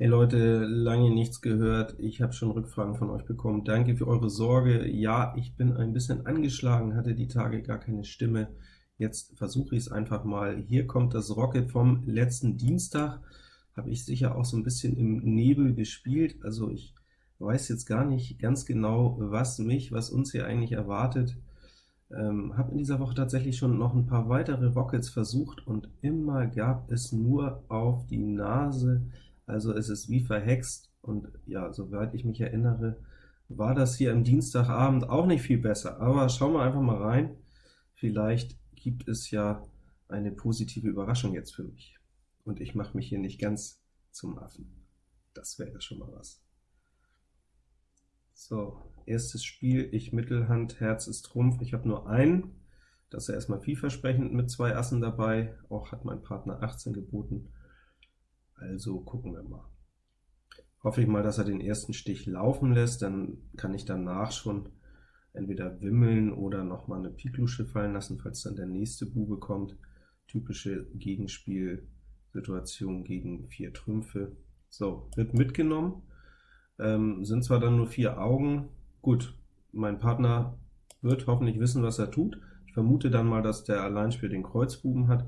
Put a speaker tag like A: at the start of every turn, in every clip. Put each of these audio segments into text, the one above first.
A: Hey Leute, lange nichts gehört. Ich habe schon Rückfragen von euch bekommen. Danke für eure Sorge. Ja, ich bin ein bisschen angeschlagen, hatte die Tage gar keine Stimme. Jetzt versuche ich es einfach mal. Hier kommt das Rocket vom letzten Dienstag. Habe ich sicher auch so ein bisschen im Nebel gespielt. Also ich weiß jetzt gar nicht ganz genau, was mich, was uns hier eigentlich erwartet. Ähm, habe in dieser Woche tatsächlich schon noch ein paar weitere Rockets versucht, und immer gab es nur auf die Nase also es ist wie verhext, und ja, soweit ich mich erinnere, war das hier am Dienstagabend auch nicht viel besser. Aber schauen wir einfach mal rein, vielleicht gibt es ja eine positive Überraschung jetzt für mich. Und ich mache mich hier nicht ganz zum Affen. Das wäre schon mal was. So, erstes Spiel, ich Mittelhand, Herz ist Trumpf. Ich habe nur einen, das ist ja erstmal vielversprechend mit zwei Assen dabei. Auch hat mein Partner 18 geboten. Also gucken wir mal. Hoffe ich mal, dass er den ersten Stich laufen lässt, dann kann ich danach schon entweder wimmeln oder noch mal eine Piklusche fallen lassen, falls dann der nächste Bube kommt. Typische Gegenspielsituation gegen vier Trümpfe. So, wird mitgenommen, ähm, sind zwar dann nur vier Augen. Gut, mein Partner wird hoffentlich wissen, was er tut. Ich vermute dann mal, dass der Alleinspiel den Kreuzbuben hat,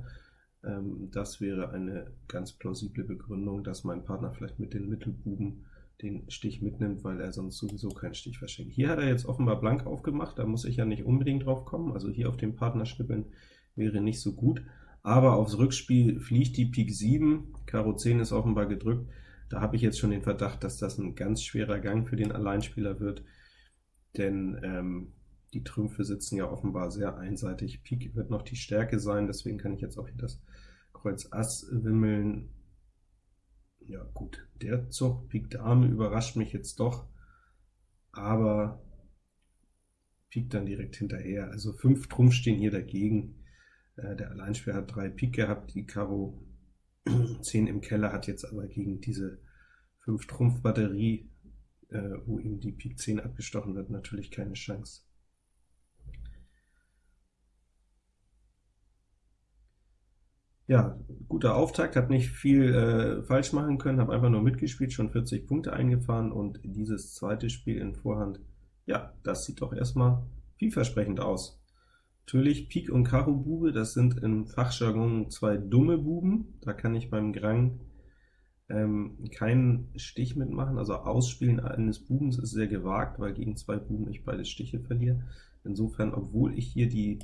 A: das wäre eine ganz plausible Begründung, dass mein Partner vielleicht mit den Mittelbuben den Stich mitnimmt, weil er sonst sowieso keinen Stich verschenkt. Hier hat er jetzt offenbar blank aufgemacht, da muss ich ja nicht unbedingt drauf kommen, also hier auf den Partner schnippeln wäre nicht so gut, aber aufs Rückspiel fliegt die Pik 7, Karo 10 ist offenbar gedrückt, da habe ich jetzt schon den Verdacht, dass das ein ganz schwerer Gang für den Alleinspieler wird, denn ähm, die Trümpfe sitzen ja offenbar sehr einseitig. Pik wird noch die Stärke sein, deswegen kann ich jetzt auch hier das Kreuz Ass wimmeln. Ja gut, der Zug Pik Dame überrascht mich jetzt doch, aber Pik dann direkt hinterher. Also 5 Trumpf stehen hier dagegen. Äh, der Alleinspieler hat 3 Pik gehabt, die Karo 10 im Keller hat jetzt aber gegen diese 5 Trumpf Batterie, äh, wo ihm die Pik 10 abgestochen wird, natürlich keine Chance. Ja, guter Auftakt, habe nicht viel äh, falsch machen können, habe einfach nur mitgespielt, schon 40 Punkte eingefahren, und dieses zweite Spiel in Vorhand, ja, das sieht doch erstmal vielversprechend aus. Natürlich Pik und Karo Bube, das sind im Fachjargon zwei dumme Buben, da kann ich beim Grang ähm, keinen Stich mitmachen, also Ausspielen eines Bubens ist sehr gewagt, weil gegen zwei Buben ich beide Stiche verliere. Insofern, obwohl ich hier die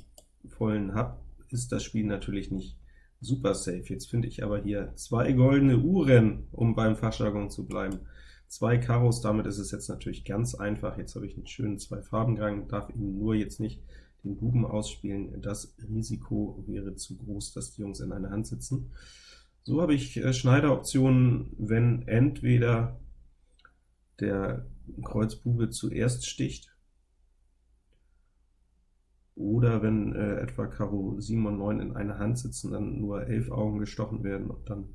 A: vollen habe, ist das Spiel natürlich nicht super safe. Jetzt finde ich aber hier zwei goldene Uhren, um beim Fachjargon zu bleiben. Zwei Karos, damit ist es jetzt natürlich ganz einfach. Jetzt habe ich einen schönen zwei Farbengang, darf ihn nur jetzt nicht den Buben ausspielen. Das Risiko wäre zu groß, dass die Jungs in einer Hand sitzen. So habe ich äh, Schneideroptionen, wenn entweder der Kreuzbube zuerst sticht, oder wenn äh, etwa Karo 7 und 9 in einer Hand sitzen, dann nur 11 Augen gestochen werden, und dann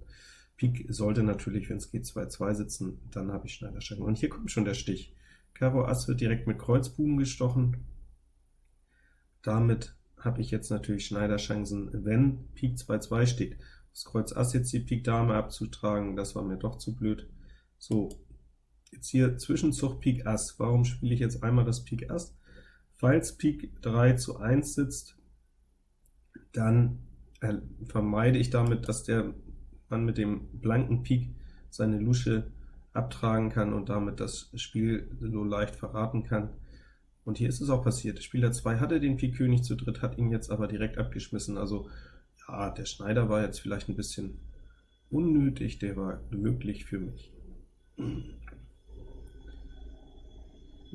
A: Pik sollte natürlich, wenn es geht, 2-2 sitzen, dann habe ich Schneiderscheiben. Und hier kommt schon der Stich. Karo Ass wird direkt mit Kreuzbuben gestochen. Damit habe ich jetzt natürlich Schneiderchancen, wenn Pik 2-2 steht. Das Kreuz Ass jetzt die Pik Dame abzutragen, das war mir doch zu blöd. So, jetzt hier Zwischenzug Pik Ass. Warum spiele ich jetzt einmal das Pik Ass? Falls Pik 3 zu 1 sitzt, dann äh, vermeide ich damit, dass der Mann mit dem blanken Pik seine Lusche abtragen kann und damit das Spiel so leicht verraten kann. Und hier ist es auch passiert. Spieler 2 hatte den Pik König zu dritt, hat ihn jetzt aber direkt abgeschmissen. Also ja, der Schneider war jetzt vielleicht ein bisschen unnötig, der war glücklich für mich.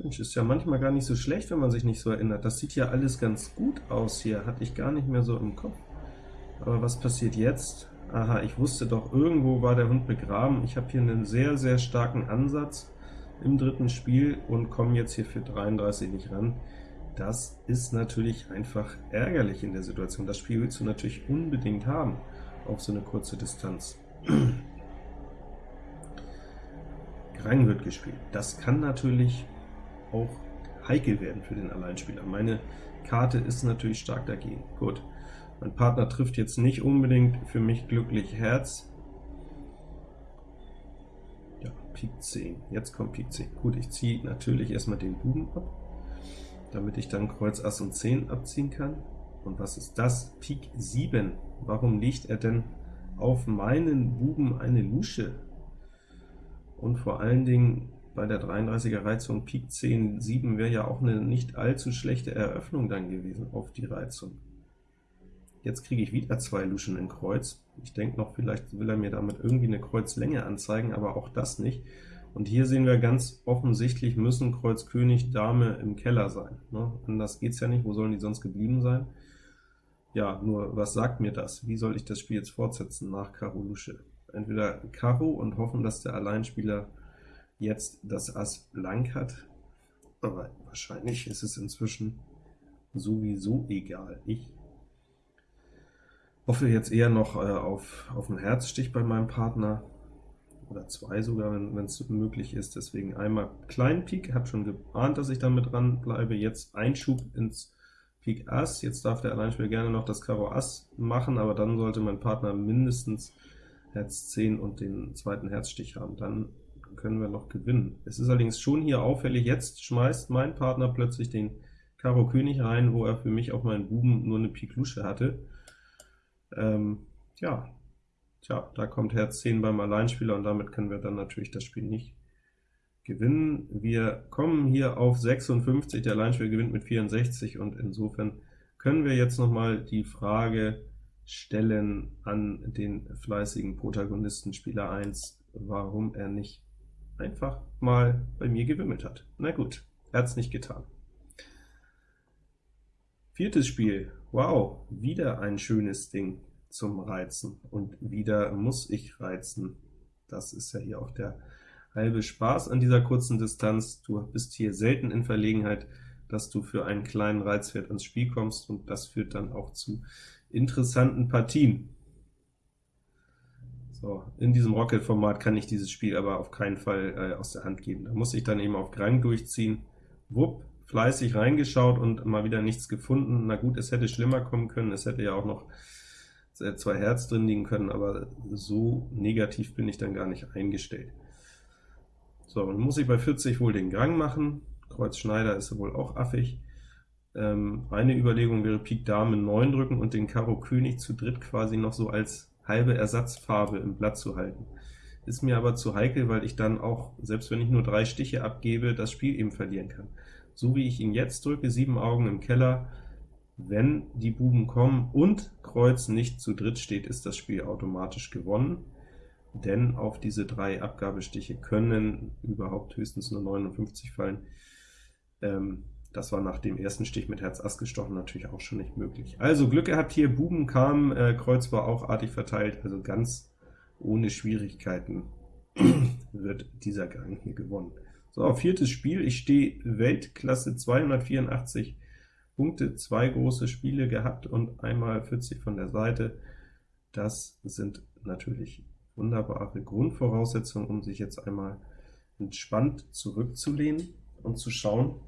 A: Mensch, ist ja manchmal gar nicht so schlecht, wenn man sich nicht so erinnert. Das sieht ja alles ganz gut aus hier, hatte ich gar nicht mehr so im Kopf. Aber was passiert jetzt? Aha, ich wusste doch, irgendwo war der Hund begraben. Ich habe hier einen sehr, sehr starken Ansatz im dritten Spiel und komme jetzt hier für 33 nicht ran. Das ist natürlich einfach ärgerlich in der Situation. Das Spiel willst du natürlich unbedingt haben auf so eine kurze Distanz. Grang wird gespielt. Das kann natürlich auch heikel werden für den Alleinspieler. Meine Karte ist natürlich stark dagegen. Gut, mein Partner trifft jetzt nicht unbedingt für mich glücklich Herz. Pik 10. Jetzt kommt Pik 10. Gut, ich ziehe natürlich erstmal den Buben ab, damit ich dann Kreuz Ass und 10 abziehen kann. Und was ist das? Pik 7. Warum legt er denn auf meinen Buben eine Lusche? Und vor allen Dingen bei der 33er Reizung Pik 10, 7 wäre ja auch eine nicht allzu schlechte Eröffnung dann gewesen auf die Reizung. Jetzt kriege ich wieder zwei Luschen in Kreuz. Ich denke noch, vielleicht will er mir damit irgendwie eine Kreuzlänge anzeigen, aber auch das nicht. Und hier sehen wir ganz offensichtlich, müssen Kreuz König Dame im Keller sein. Ne? Anders geht's ja nicht, wo sollen die sonst geblieben sein? Ja, nur was sagt mir das? Wie soll ich das Spiel jetzt fortsetzen nach Karo Lusche? Entweder Karo und hoffen, dass der Alleinspieler jetzt das Ass blank hat, aber wahrscheinlich ist es inzwischen sowieso egal. Ich hoffe jetzt eher noch äh, auf, auf einen Herzstich bei meinem Partner, oder zwei sogar, wenn es möglich ist. Deswegen einmal kleinen Pik, habe schon geahnt, dass ich damit dran bleibe. Jetzt Einschub ins Pik Ass. Jetzt darf der Alleinspieler gerne noch das Karo Ass machen, aber dann sollte mein Partner mindestens Herz 10 und den zweiten Herzstich haben. Dann können wir noch gewinnen. Es ist allerdings schon hier auffällig, jetzt schmeißt mein Partner plötzlich den Karo König rein, wo er für mich auf meinen Buben nur eine Pik Lusche hatte. Ähm, ja, tja, da kommt Herz 10 beim Alleinspieler und damit können wir dann natürlich das Spiel nicht gewinnen. Wir kommen hier auf 56, der Alleinspieler gewinnt mit 64 und insofern können wir jetzt noch mal die Frage stellen an den fleißigen Protagonisten Spieler 1, warum er nicht einfach mal bei mir gewimmelt hat. Na gut, er hat es nicht getan. Viertes Spiel, wow, wieder ein schönes Ding zum Reizen, und wieder muss ich reizen. Das ist ja hier auch der halbe Spaß an dieser kurzen Distanz. Du bist hier selten in Verlegenheit, dass du für einen kleinen Reizwert ans Spiel kommst, und das führt dann auch zu interessanten Partien. So, in diesem Rocket-Format kann ich dieses Spiel aber auf keinen Fall äh, aus der Hand geben. Da muss ich dann eben auf Grang durchziehen. Wupp, fleißig reingeschaut und mal wieder nichts gefunden. Na gut, es hätte schlimmer kommen können, es hätte ja auch noch zwei Herz drin liegen können, aber so negativ bin ich dann gar nicht eingestellt. So, dann muss ich bei 40 wohl den Gang machen. Kreuz Schneider ist wohl auch affig. Ähm, eine Überlegung wäre Pik Dame 9 drücken und den Karo König zu dritt quasi noch so als halbe Ersatzfarbe im Blatt zu halten. Ist mir aber zu heikel, weil ich dann auch, selbst wenn ich nur drei Stiche abgebe, das Spiel eben verlieren kann so wie ich ihn jetzt drücke, sieben Augen im Keller, wenn die Buben kommen und Kreuz nicht zu dritt steht, ist das Spiel automatisch gewonnen, denn auf diese drei Abgabestiche können überhaupt höchstens nur 59 fallen. Ähm, das war nach dem ersten Stich mit Herz Ass gestochen natürlich auch schon nicht möglich. Also Glück gehabt hier, Buben kamen, äh, Kreuz war auch artig verteilt, also ganz ohne Schwierigkeiten wird dieser Gang hier gewonnen. So, viertes Spiel, ich stehe Weltklasse 284 Punkte, zwei große Spiele gehabt und einmal 40 von der Seite. Das sind natürlich wunderbare Grundvoraussetzungen, um sich jetzt einmal entspannt zurückzulehnen und zu schauen,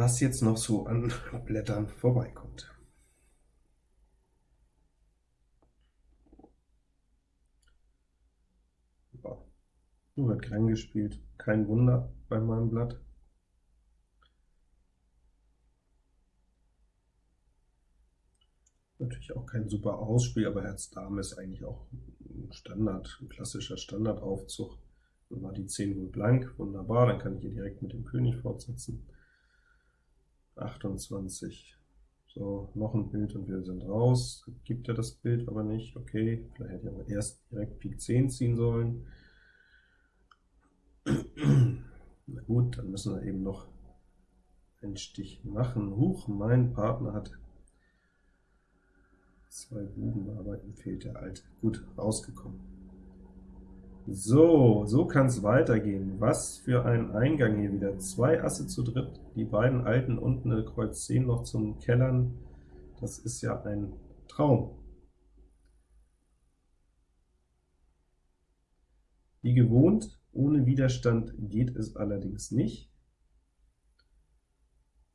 A: was jetzt noch so an Blättern vorbeikommt. Nur wird klein gespielt. Kein Wunder bei meinem Blatt. Natürlich auch kein super Ausspiel, aber Herz Dame ist eigentlich auch ein Standard, ein klassischer Standardaufzug. Dann war die 10 wohl blank, wunderbar, dann kann ich hier direkt mit dem König fortsetzen. 28. So, noch ein Bild und wir sind raus. Gibt er das Bild aber nicht, okay. Vielleicht hätte ich aber erst direkt Pik 10 ziehen sollen. Na gut, dann müssen wir eben noch einen Stich machen. Huch, mein Partner hat zwei Buben, aber ihm fehlt der alte. Gut, rausgekommen. So, so kann es weitergehen. Was für ein Eingang hier wieder. Zwei Asse zu dritt, die beiden alten unten eine Kreuz 10 noch zum Kellern. Das ist ja ein Traum. Wie gewohnt ohne Widerstand geht es allerdings nicht.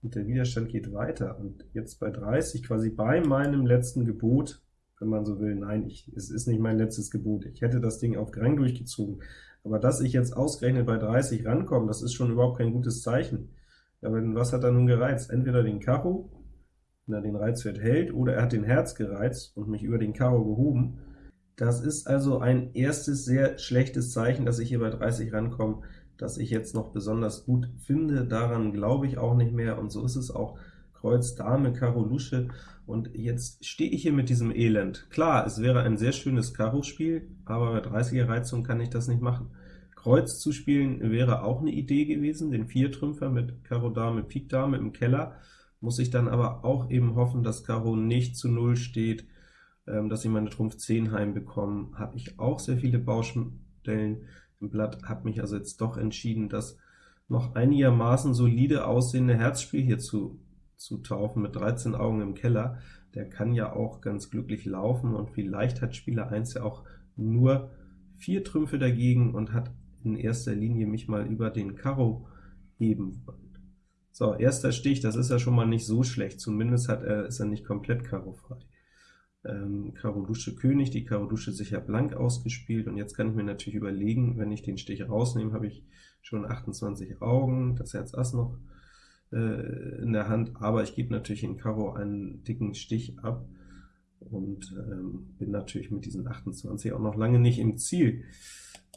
A: Und der Widerstand geht weiter. Und jetzt bei 30, quasi bei meinem letzten Gebot, wenn man so will, nein, ich, es ist nicht mein letztes Gebot. Ich hätte das Ding auf Grang durchgezogen, Aber dass ich jetzt ausgerechnet bei 30 rankomme, das ist schon überhaupt kein gutes Zeichen. Aber was hat er nun gereizt? Entweder den Karo, wenn er den Reizwert hält, oder er hat den Herz gereizt und mich über den Karo gehoben. Das ist also ein erstes sehr schlechtes Zeichen, dass ich hier bei 30 rankomme, dass ich jetzt noch besonders gut finde. Daran glaube ich auch nicht mehr, und so ist es auch. Kreuz, Dame, Karo, Lusche, und jetzt stehe ich hier mit diesem Elend. Klar, es wäre ein sehr schönes Karo-Spiel, aber bei 30er Reizung kann ich das nicht machen. Kreuz zu spielen wäre auch eine Idee gewesen, den Viertrümpfer mit Karo Dame, Pik Dame im Keller, muss ich dann aber auch eben hoffen, dass Karo nicht zu Null steht, ähm, dass ich meine Trumpf 10 heimbekomme. Habe ich auch sehr viele Baustellen im Blatt, habe mich also jetzt doch entschieden, das noch einigermaßen solide aussehende Herzspiel hier zu, zu taufen, mit 13 Augen im Keller. Der kann ja auch ganz glücklich laufen, und vielleicht hat Spieler 1 ja auch nur vier Trümpfe dagegen und hat in erster Linie mich mal über den Karo heben wollen. So, erster Stich, das ist ja schon mal nicht so schlecht, zumindest hat er, ist er nicht komplett Karo-frei. Ähm, Karo Dusche König, die Karo Dusche sicher blank ausgespielt, und jetzt kann ich mir natürlich überlegen, wenn ich den Stich rausnehme, habe ich schon 28 Augen, das Herz Ass noch äh, in der Hand, aber ich gebe natürlich in Karo einen dicken Stich ab, und ähm, bin natürlich mit diesen 28 auch noch lange nicht im Ziel.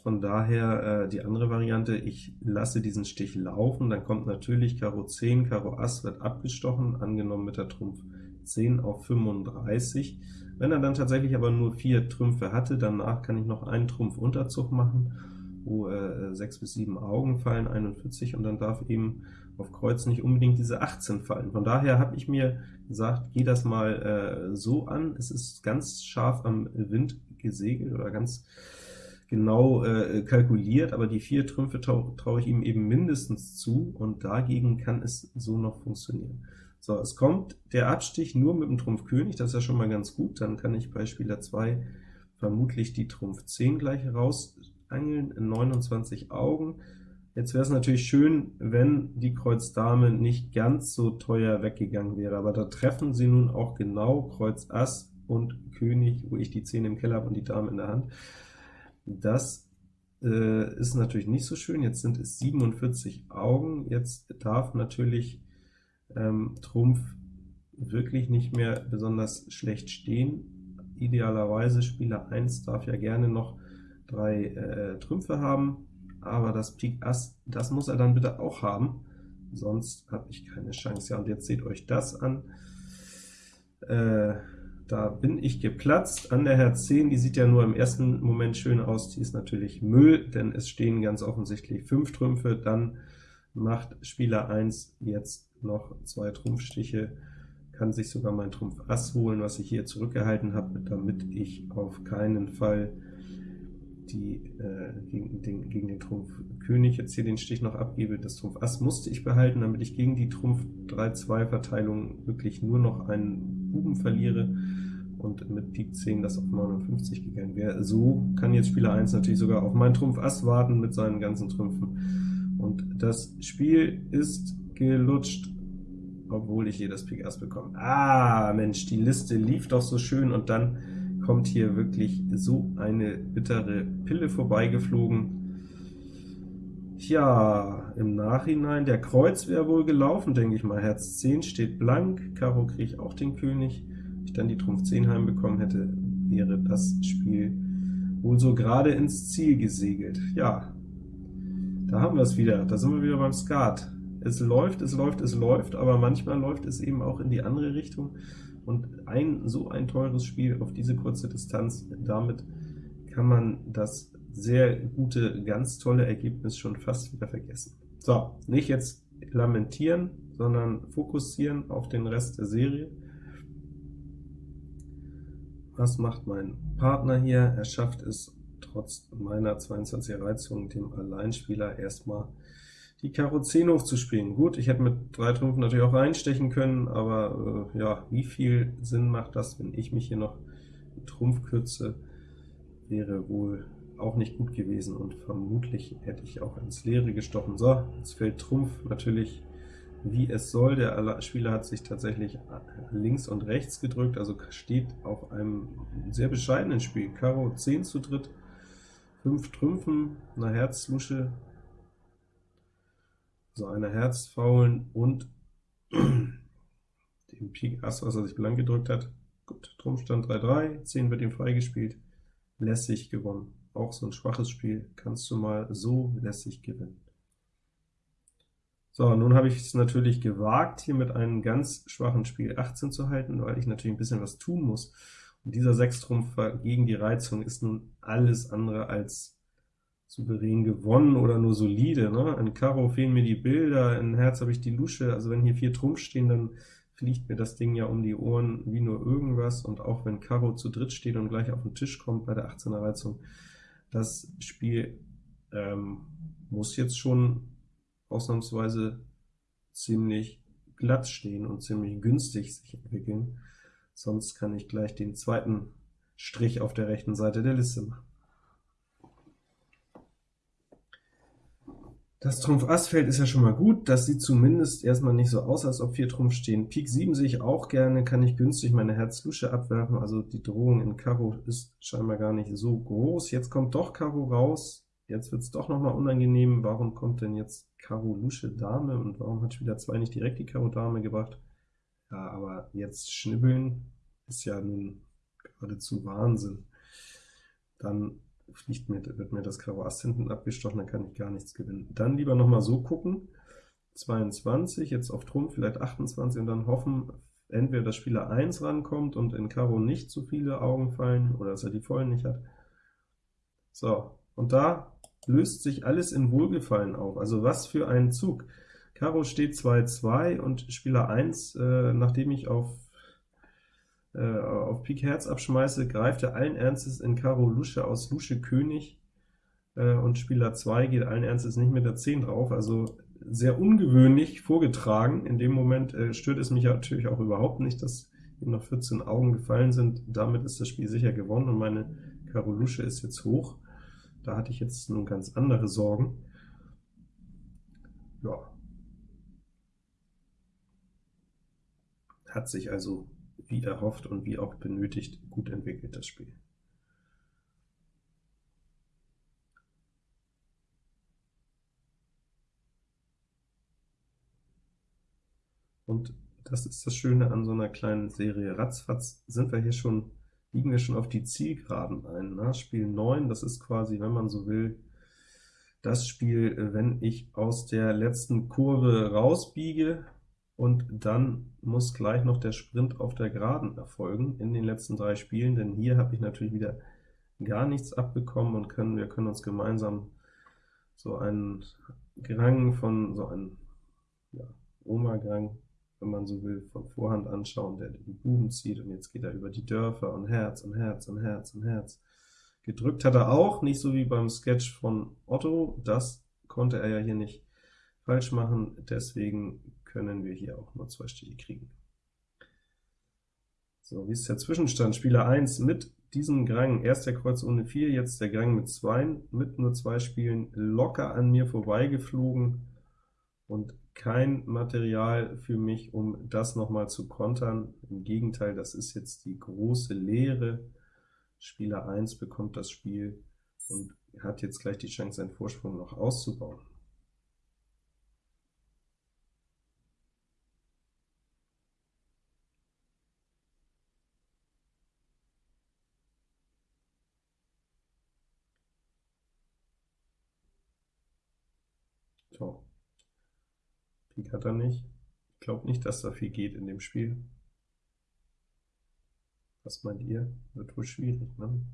A: Von daher äh, die andere Variante, ich lasse diesen Stich laufen, dann kommt natürlich Karo 10, Karo Ass wird abgestochen, angenommen mit der Trumpf 10 auf 35. Wenn er dann tatsächlich aber nur vier Trümpfe hatte, danach kann ich noch einen Trumpf Unterzug machen, wo äh, 6 bis 7 Augen fallen, 41, und dann darf eben auf Kreuz nicht unbedingt diese 18 fallen. Von daher habe ich mir gesagt, geh das mal äh, so an, es ist ganz scharf am Wind gesegelt oder ganz genau äh, kalkuliert, aber die vier Trümpfe traue trau ich ihm eben mindestens zu, und dagegen kann es so noch funktionieren. So, es kommt der Abstich nur mit dem Trumpf König, das ist ja schon mal ganz gut, dann kann ich bei Spieler 2 vermutlich die Trumpf 10 gleich rausangeln, 29 Augen. Jetzt wäre es natürlich schön, wenn die Kreuz Dame nicht ganz so teuer weggegangen wäre, aber da treffen sie nun auch genau Kreuz Ass und König, wo ich die 10 im Keller habe und die Dame in der Hand. Das äh, ist natürlich nicht so schön, jetzt sind es 47 Augen, jetzt darf natürlich ähm, Trumpf wirklich nicht mehr besonders schlecht stehen. Idealerweise Spieler 1 darf ja gerne noch drei äh, Trümpfe haben, aber das Pik Ass, das muss er dann bitte auch haben, sonst habe ich keine Chance. Ja, und jetzt seht euch das an. Äh, da bin ich geplatzt an der Herz 10, die sieht ja nur im ersten Moment schön aus, die ist natürlich Müll, denn es stehen ganz offensichtlich 5 Trümpfe, dann macht Spieler 1 jetzt noch zwei Trumpfstiche, kann sich sogar mein Trumpf Ass holen, was ich hier zurückgehalten habe, damit ich auf keinen Fall die, äh, gegen, den, gegen den Trumpf König jetzt hier den Stich noch abgebe. Das Trumpf Ass musste ich behalten, damit ich gegen die Trumpf 3-2-Verteilung wirklich nur noch einen Buben verliere und mit Pik 10 das auf 59 gegangen wäre. So kann jetzt Spieler 1 natürlich sogar auf meinen Trumpf Ass warten mit seinen ganzen Trümpfen. Und das Spiel ist gelutscht, obwohl ich hier das Pik Ass bekomme. Ah, Mensch, die Liste lief doch so schön, und dann kommt hier wirklich so eine bittere Pille vorbeigeflogen. Ja, im Nachhinein, der Kreuz wäre wohl gelaufen, denke ich mal. Herz 10 steht blank, Karo kriege ich auch den König. Wenn ich dann die Trumpf 10 heimbekommen hätte, wäre das Spiel wohl so gerade ins Ziel gesegelt. Ja, da haben wir es wieder, da sind wir wieder beim Skat. Es läuft, es läuft, es läuft, aber manchmal läuft es eben auch in die andere Richtung, und ein so ein teures Spiel auf diese kurze Distanz, damit kann man das sehr gute, ganz tolle Ergebnis schon fast wieder vergessen. So, nicht jetzt lamentieren, sondern fokussieren auf den Rest der Serie. Was macht mein Partner hier? Er schafft es trotz meiner 22er Reizung, dem Alleinspieler erstmal die Karo 10 hochzuspielen. Gut, ich hätte mit drei Trümpfen natürlich auch reinstechen können, aber äh, ja, wie viel Sinn macht das, wenn ich mich hier noch mit Trumpf kürze, wäre wohl auch nicht gut gewesen, und vermutlich hätte ich auch ins Leere gestochen. So, jetzt fällt Trumpf natürlich wie es soll. Der Spieler hat sich tatsächlich links und rechts gedrückt, also steht auf einem sehr bescheidenen Spiel. Karo 10 zu dritt, fünf Trümpfen, einer Herzlusche, so einer Herzfaulen und dem Pik Ass, was er sich blank gedrückt hat. Gut, Trumpfstand 3-3, 10 wird ihm freigespielt, lässig gewonnen. Auch so ein schwaches Spiel kannst du mal so lässig gewinnen. So, nun habe ich es natürlich gewagt, hier mit einem ganz schwachen Spiel 18 zu halten, weil ich natürlich ein bisschen was tun muss. Und dieser Sechstrumpfer gegen die Reizung ist nun alles andere als souverän gewonnen oder nur solide. Ne? In Karo fehlen mir die Bilder, in Herz habe ich die Lusche, also wenn hier vier Trumpf stehen, dann fliegt mir das Ding ja um die Ohren wie nur irgendwas, und auch wenn Karo zu dritt steht und gleich auf den Tisch kommt bei der 18er Reizung, das Spiel ähm, muss jetzt schon ausnahmsweise ziemlich glatt stehen und ziemlich günstig sich entwickeln, sonst kann ich gleich den zweiten Strich auf der rechten Seite der Liste machen. Das Trumpf Ass Feld ist ja schon mal gut, das sieht zumindest erstmal nicht so aus, als ob 4 Trumpf stehen. Pik 7 sehe ich auch gerne, kann ich günstig meine Herz-Lusche abwerfen, also die Drohung in Karo ist scheinbar gar nicht so groß. Jetzt kommt doch Karo raus, jetzt wird es doch noch mal unangenehm, warum kommt denn jetzt Karo Lusche Dame, und warum hat Spieler 2 nicht direkt die Karo Dame gebracht? Ja, aber jetzt schnibbeln ist ja nun geradezu Wahnsinn. Dann fliegt mir, wird mir das Karo Ass hinten abgestochen, dann kann ich gar nichts gewinnen. Dann lieber noch mal so gucken, 22, jetzt auf Trumpf vielleicht 28, und dann hoffen, entweder dass Spieler 1 rankommt und in Karo nicht zu viele Augen fallen, oder dass er die vollen nicht hat. So, und da löst sich alles in Wohlgefallen auf. Also was für ein Zug. Karo steht 2-2 und Spieler 1, äh, nachdem ich auf äh, auf Pik Herz abschmeiße, greift er allen Ernstes in Karo Lusche aus Lusche König, äh, und Spieler 2 geht allen Ernstes nicht mit der 10 drauf, also sehr ungewöhnlich vorgetragen. In dem Moment äh, stört es mich natürlich auch überhaupt nicht, dass ihm noch 14 Augen gefallen sind. Damit ist das Spiel sicher gewonnen, und meine Karo Lusche ist jetzt hoch. Da hatte ich jetzt nun ganz andere Sorgen. Ja. Hat sich also wie erhofft und wie auch benötigt, gut entwickelt, das Spiel. Und das ist das Schöne an so einer kleinen Serie. Ratzfatz sind wir hier schon, liegen wir schon auf die Zielgeraden ein. Ne? Spiel 9, das ist quasi, wenn man so will, das Spiel, wenn ich aus der letzten Kurve rausbiege, und dann muss gleich noch der Sprint auf der Geraden erfolgen in den letzten drei Spielen, denn hier habe ich natürlich wieder gar nichts abbekommen und können, wir können uns gemeinsam so einen Grang von, so einen ja, Oma-Grang, wenn man so will, von Vorhand anschauen, der den Buben zieht, und jetzt geht er über die Dörfer und Herz und Herz und Herz und Herz. Gedrückt hat er auch, nicht so wie beim Sketch von Otto, das konnte er ja hier nicht falsch machen, deswegen können wir hier auch nur zwei Stiche kriegen. So, wie ist der Zwischenstand? Spieler 1 mit diesem Grang, erst der Kreuz ohne 4, jetzt der Grang mit 2, mit nur zwei Spielen locker an mir vorbeigeflogen und kein Material für mich, um das nochmal zu kontern. Im Gegenteil, das ist jetzt die große Lehre. Spieler 1 bekommt das Spiel und hat jetzt gleich die Chance, seinen Vorsprung noch auszubauen. So. Hat er nicht. Ich glaube nicht, dass da viel geht in dem Spiel. Was meint ihr? Wird wohl schwierig, ne?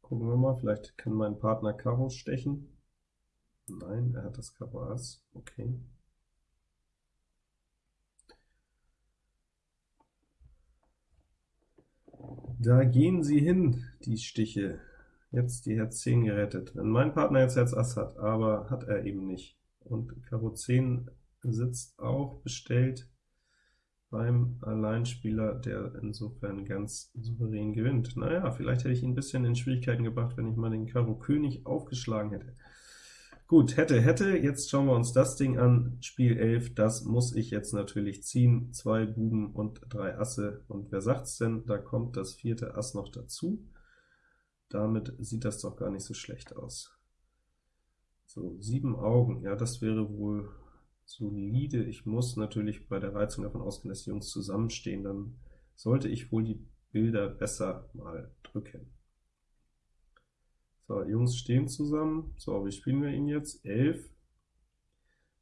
A: Gucken wir mal, vielleicht kann mein Partner Karo stechen. Nein, er hat das Karo Ass, okay. Da gehen sie hin, die Stiche jetzt die Herz 10 gerettet. Wenn mein Partner jetzt Herz Ass hat, aber hat er eben nicht. Und Karo 10 sitzt auch bestellt beim Alleinspieler, der insofern ganz souverän gewinnt. Naja, vielleicht hätte ich ihn ein bisschen in Schwierigkeiten gebracht, wenn ich mal den Karo König aufgeschlagen hätte. Gut, hätte, hätte, jetzt schauen wir uns das Ding an, Spiel 11, das muss ich jetzt natürlich ziehen, zwei Buben und drei Asse, und wer sagt's denn, da kommt das vierte Ass noch dazu. damit sieht das doch gar nicht so schlecht aus. So, sieben Augen, ja, das wäre wohl solide. Ich muss natürlich bei der Reizung davon ausgehen, dass die Jungs zusammenstehen, dann sollte ich wohl die Bilder besser mal drücken. So, Jungs stehen zusammen. So, wie spielen wir ihn jetzt? 11.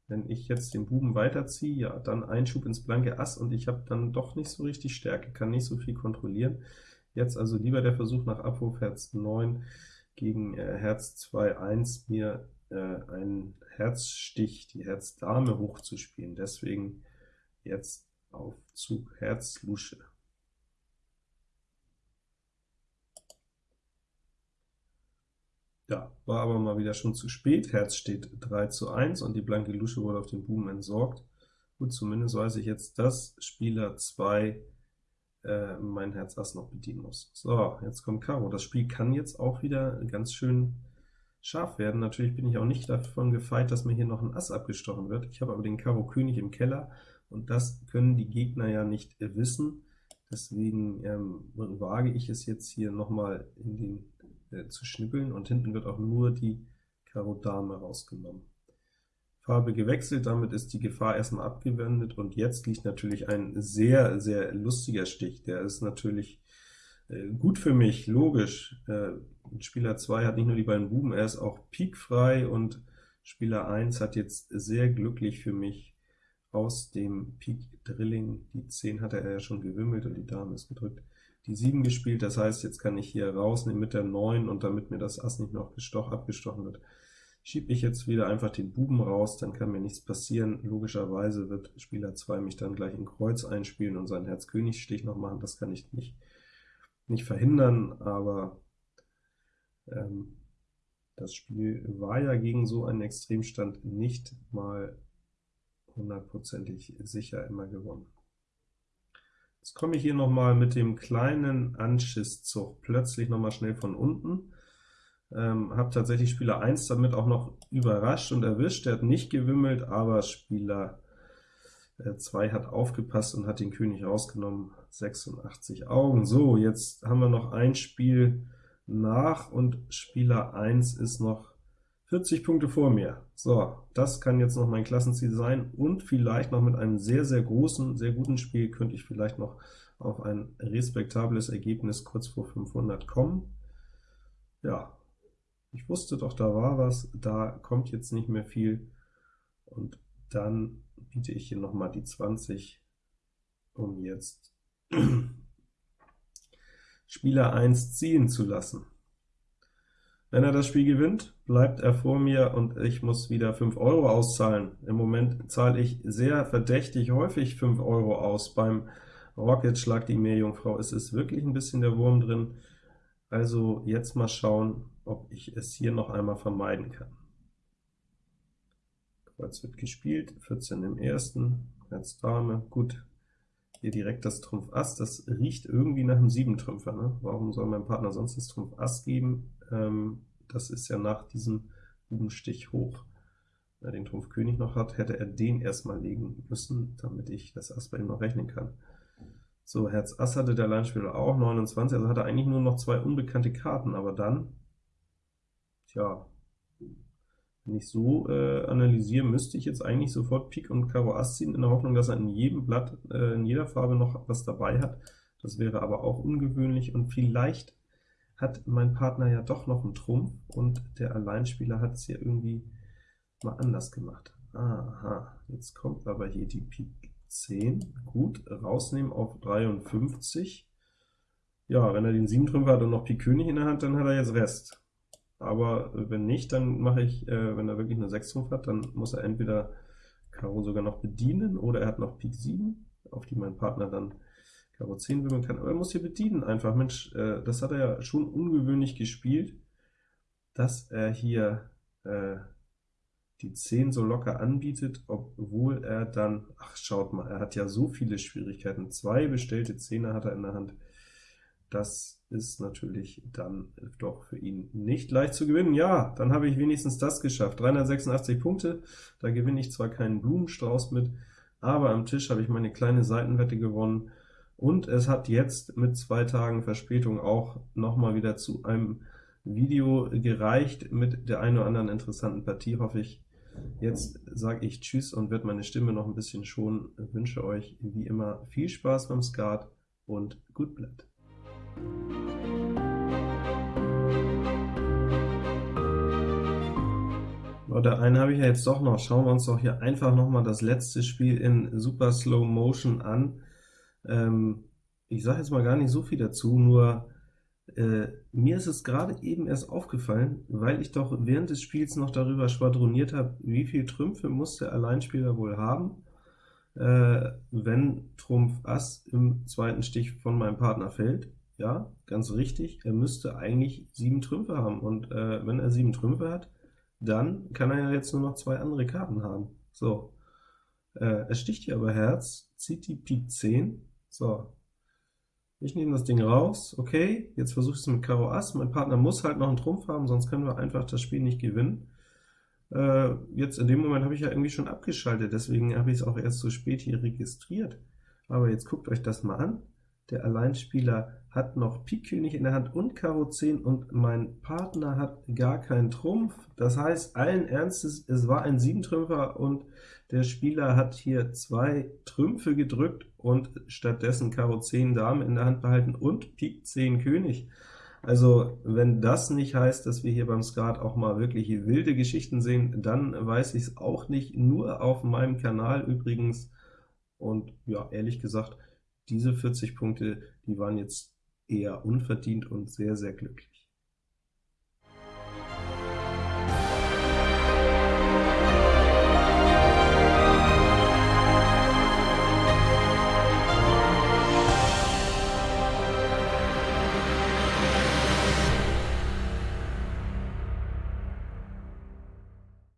A: Wenn ich jetzt den Buben weiterziehe, ja, dann Einschub ins blanke Ass, und ich habe dann doch nicht so richtig Stärke, kann nicht so viel kontrollieren. Jetzt also lieber der Versuch nach Abruf Herz 9 gegen äh, Herz 2, 1, mir äh, einen Herzstich, die Herz-Dame hochzuspielen. Deswegen jetzt auf Zug Herz Lusche. Ja, war aber mal wieder schon zu spät. Herz steht 3 zu 1 und die blanke Lusche wurde auf den Buben entsorgt. Gut, zumindest weiß ich jetzt, dass Spieler 2 äh, mein Herz Ass noch bedienen muss. So, jetzt kommt Karo. Das Spiel kann jetzt auch wieder ganz schön scharf werden. Natürlich bin ich auch nicht davon gefeit, dass mir hier noch ein Ass abgestochen wird. Ich habe aber den Karo König im Keller, und das können die Gegner ja nicht wissen. Deswegen ähm, wage ich es jetzt hier nochmal in den äh, zu schnippeln, und hinten wird auch nur die Karo Dame rausgenommen. Farbe gewechselt, damit ist die Gefahr erstmal abgewendet, und jetzt liegt natürlich ein sehr, sehr lustiger Stich. Der ist natürlich äh, gut für mich, logisch. Äh, Spieler 2 hat nicht nur die beiden Buben, er ist auch pikfrei, und Spieler 1 hat jetzt sehr glücklich für mich aus dem Pik Drilling, die 10 hatte er ja schon gewimmelt und die Dame ist gedrückt, die 7 gespielt, das heißt, jetzt kann ich hier rausnehmen mit der 9, und damit mir das Ass nicht noch gestoch, abgestochen wird, schiebe ich jetzt wieder einfach den Buben raus, dann kann mir nichts passieren. Logischerweise wird Spieler 2 mich dann gleich in Kreuz einspielen und seinen Herz-König-Stich noch machen, das kann ich nicht, nicht verhindern, aber ähm, das Spiel war ja gegen so einen Extremstand nicht mal hundertprozentig sicher immer gewonnen. Jetzt komme ich hier nochmal mit dem kleinen Anschisszug plötzlich nochmal schnell von unten, ähm, habe tatsächlich Spieler 1 damit auch noch überrascht und erwischt, der hat nicht gewimmelt, aber Spieler 2 äh, hat aufgepasst und hat den König rausgenommen, 86 Augen. So, jetzt haben wir noch ein Spiel nach, und Spieler 1 ist noch 40 Punkte vor mir. So, das kann jetzt noch mein Klassenziel sein, und vielleicht noch mit einem sehr, sehr großen, sehr guten Spiel könnte ich vielleicht noch auf ein respektables Ergebnis kurz vor 500 kommen. Ja, ich wusste doch, da war was, da kommt jetzt nicht mehr viel, und dann biete ich hier nochmal die 20, um jetzt Spieler 1 ziehen zu lassen. Wenn er das Spiel gewinnt, bleibt er vor mir und ich muss wieder 5 Euro auszahlen. Im Moment zahle ich sehr verdächtig häufig 5 Euro aus. Beim Rocket Schlag die Meerjungfrau ist es wirklich ein bisschen der Wurm drin. Also jetzt mal schauen, ob ich es hier noch einmal vermeiden kann. Kreuz wird gespielt, 14 im ersten, Herz Dame, gut, hier direkt das Trumpf Ass, das riecht irgendwie nach einem 7-Trümpfer, ne? Warum soll mein Partner sonst das Trumpf Ass geben? Ähm, das ist ja nach diesem Bubenstich hoch. Wenn er den Trumpf König noch hat, hätte er den erstmal legen müssen, damit ich das Ass bei ihm noch rechnen kann. So, Herz Ass hatte der Alleinspieler auch, 29, also hat er eigentlich nur noch zwei unbekannte Karten, aber dann, tja, wenn ich so äh, analysiere, müsste ich jetzt eigentlich sofort Pik und Karo Ass ziehen, in der Hoffnung, dass er in jedem Blatt, äh, in jeder Farbe noch was dabei hat. Das wäre aber auch ungewöhnlich, und vielleicht hat mein Partner ja doch noch einen Trumpf, und der Alleinspieler hat es ja irgendwie mal anders gemacht. Aha, jetzt kommt aber hier die Pik 10. Gut, rausnehmen auf 53. Ja, wenn er den 7 Trümpfer hat und noch Pik König in der Hand, dann hat er jetzt Rest. Aber wenn nicht, dann mache ich, äh, wenn er wirklich nur 6 Trumpf hat, dann muss er entweder Karo sogar noch bedienen, oder er hat noch Pik 7, auf die mein Partner dann Karo 10 wimmeln kann, aber er muss hier bedienen einfach. Mensch, äh, das hat er ja schon ungewöhnlich gespielt, dass er hier äh, die 10 so locker anbietet, obwohl er dann, ach schaut mal, er hat ja so viele Schwierigkeiten, zwei bestellte Zehner hat er in der Hand, das ist natürlich dann doch für ihn nicht leicht zu gewinnen. Ja, dann habe ich wenigstens das geschafft, 386 Punkte, da gewinne ich zwar keinen Blumenstrauß mit, aber am Tisch habe ich meine kleine Seitenwette gewonnen, und es hat jetzt mit zwei Tagen Verspätung auch nochmal wieder zu einem Video gereicht mit der einen oder anderen interessanten Partie, hoffe ich. Jetzt sage ich Tschüss und werde meine Stimme noch ein bisschen schonen. Wünsche euch wie immer viel Spaß beim Skat und gut bleibt. Oder einen habe ich ja jetzt doch noch. Schauen wir uns doch hier einfach noch mal das letzte Spiel in super Slow Motion an. Ähm, ich sage jetzt mal gar nicht so viel dazu, nur äh, mir ist es gerade eben erst aufgefallen, weil ich doch während des Spiels noch darüber schwadroniert habe, wie viel Trümpfe muss der Alleinspieler wohl haben, äh, wenn Trumpf Ass im zweiten Stich von meinem Partner fällt. Ja, ganz richtig, er müsste eigentlich sieben Trümpfe haben, und äh, wenn er sieben Trümpfe hat, dann kann er ja jetzt nur noch zwei andere Karten haben. So, äh, er sticht hier aber Herz, zieht die Pik 10, so, ich nehme das Ding raus, okay, jetzt versuche ich es mit Karo Ass, mein Partner muss halt noch einen Trumpf haben, sonst können wir einfach das Spiel nicht gewinnen. Äh, jetzt in dem Moment habe ich ja irgendwie schon abgeschaltet, deswegen habe ich es auch erst so spät hier registriert. Aber jetzt guckt euch das mal an, der Alleinspieler hat noch Pik König in der Hand und Karo 10 und mein Partner hat gar keinen Trumpf. Das heißt, allen Ernstes, es war ein Siebentrümpfer und der Spieler hat hier zwei Trümpfe gedrückt und stattdessen Karo 10 Dame in der Hand behalten und Pik 10 König. Also, wenn das nicht heißt, dass wir hier beim Skat auch mal wirklich wilde Geschichten sehen, dann weiß ich es auch nicht, nur auf meinem Kanal übrigens. Und ja, ehrlich gesagt, diese 40 Punkte, die waren jetzt eher unverdient und sehr, sehr glücklich.